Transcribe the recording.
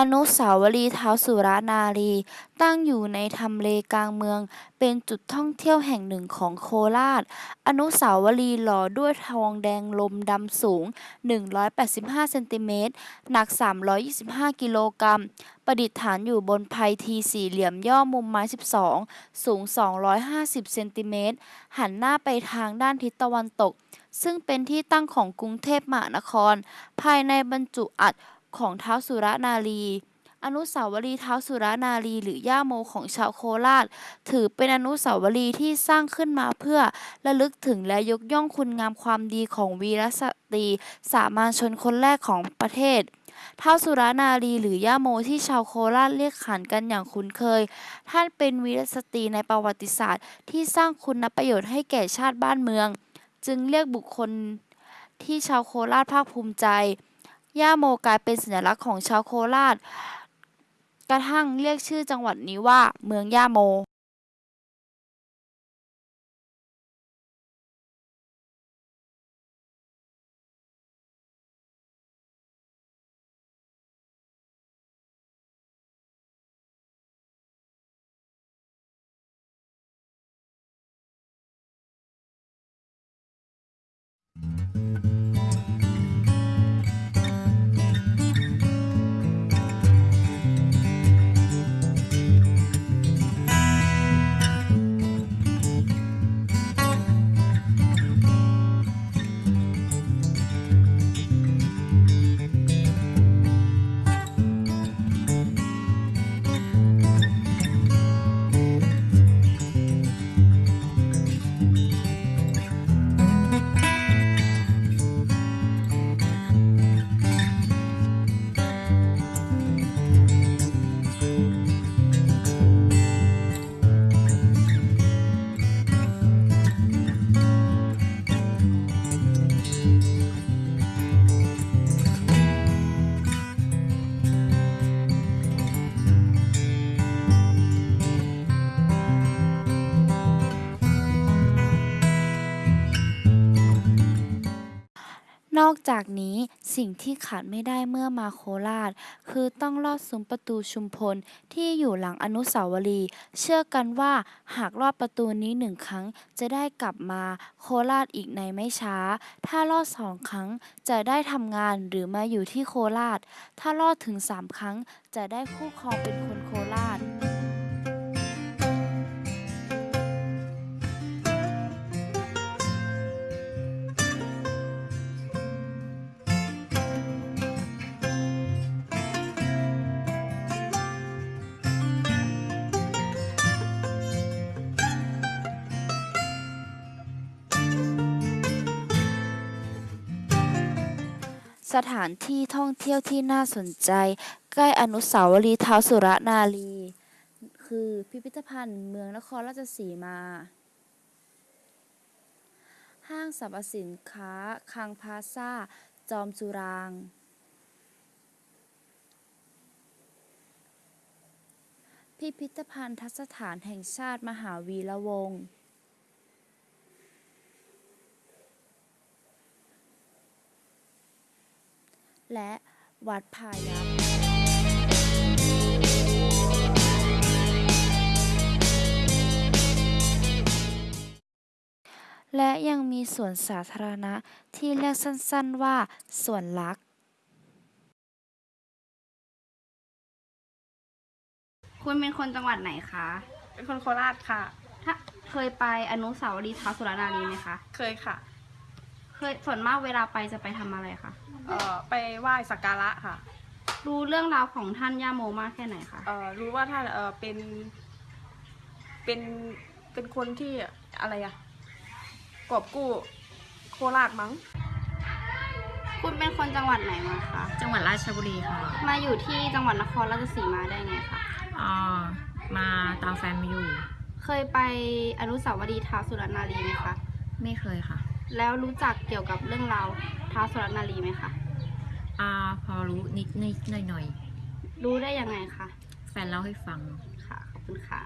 อนุสาวรีย์ท้าวสุรนารี ตั้งอยู่ในทำเลกลางเมือง เป็นจุดท่องเที่ยวแห่งหนึ่งของโคราช อนุสาวรีย์หล่อด้วยทองแดงลมดำสูง 185 เซนติเมตร หนัก 325 กิโลกรัม ประดิษฐานอยู่บนไพทีสี่เหลี่ยมย่อมุมไม้ 12 สูง 250 เซนติเมตร หันหน้าไปทางด้านทิศตะวันตก ซึ่งเป็นที่ตั้งของกรุงเทพมหานคร ภายในบรรจุอัฐ ของท้าวสุรนารี อนุสาวรีย์ท้าวสุรนารี หรือย่าโมของชาวโคราช ถือเป็นอนุสาวรีย์ที่สร้างขึ้นมาเพื่อระลึกถึงและยกย่องคุณงามความดีของวีรสตรีสามัญชนคนแรกของประเทศท้าวสุรนารีหรือย่าโมที่ชาวโคราชเรียกขานกันอย่างคุ้นเคย ท่านเป็นวีรสตรีในประวัติศาสตร์ ที่สร้างคุณประโยชน์ให้แก่ชาติบ้านเมือง จึงเรียกบุคคลที่ชาวโคราชภาคภูมิใจ ย่าโมกลายเป็นสัญลักษณ์ของชาวโคราช กระทั่งเรียกชื่อจังหวัดนี้ว่า เมืองย่าโม นอกจากนี้สิ่งที่ขาดไม่ได้เมื่อมาโคราช คือต้องลอดซุ้มประตูชุมพลที่อยู่หลังอนุสาวรีย์เชื่อกันว่าหากลอดประตูนี้หนึ่งครั้ง จะได้กลับมาโคราชอีกในไม่ช้า ถ้าลอดสองครั้งจะได้ทำงานหรือมาอยู่ที่โคราช ถ้าลอดถึงสามครั้งจะได้คู่ครองเป็นคนโคราช สถานที่ท่องเที่ยวที่น่าสนใจ ใกล้อนุสาวรีย์ท้าวสุรนารี คือพิพิธภัณฑ์เมืองนครราชสีมา ห้างสรรพสินค้าคังพาซาจอมสุราง พิพิธภัณฑสถานแห่งชาติมหาวีระวงศ์ และวัดพายัพและยังมีสวนสาธารณะที่เรียกสั้นๆว่าสวนลักษณ์คุณเป็นคนจังหวัดไหนคะ เป็นคนโคราชค่ะ ถ้าเคยไปอนุสาวรีย์ท้าวสุรนารีไหมคะ เคยค่ะ เคยส่วนมากเวลาไปจะไปทำอะไรคะ เอ่อไปไหว้สักการะค่ะรู้เรื่องราวของท่านย่าโมมากแค่ไหนคะ เอ่อรู้ว่าท่านเอ่อเป็น เป็นเป็นคนที่อะไรอะกอบกู้โคราชมั้ง คุณเป็นคนจังหวัดไหนมาคะ จังหวัดราชบุรีค่ะมาอยู่ที่จังหวัดนครราชสีมาได้ไงคะ อ่ามาตามแฟนมาอยู่ เคยไปอนุสาวรีย์ท้าวสุรนารีไหมคะ ไม่เคยค่ะ แล้วรู้จักเกี่ยวกับเรื่องราวท้าวสุรนารีไหมคะอ่าพอรู้นิดนิดหน่อยหน่อยรู้ได้ยังไงคะ ๆ แฟนเล่าให้ฟัง ค่ะ ขอบคุณค่ะ